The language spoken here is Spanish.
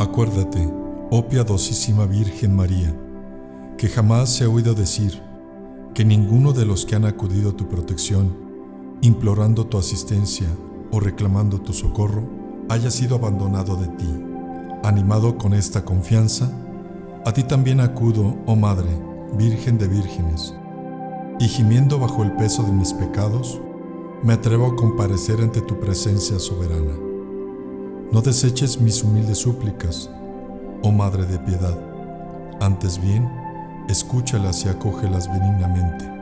Acuérdate, oh piadosísima Virgen María, que jamás se ha oído decir que ninguno de los que han acudido a tu protección, implorando tu asistencia o reclamando tu socorro, haya sido abandonado de ti. Animado con esta confianza, a ti también acudo, oh Madre, Virgen de vírgenes, y gimiendo bajo el peso de mis pecados, me atrevo a comparecer ante tu presencia soberana. No deseches mis humildes súplicas, oh Madre de piedad, antes bien, escúchalas y acógelas benignamente.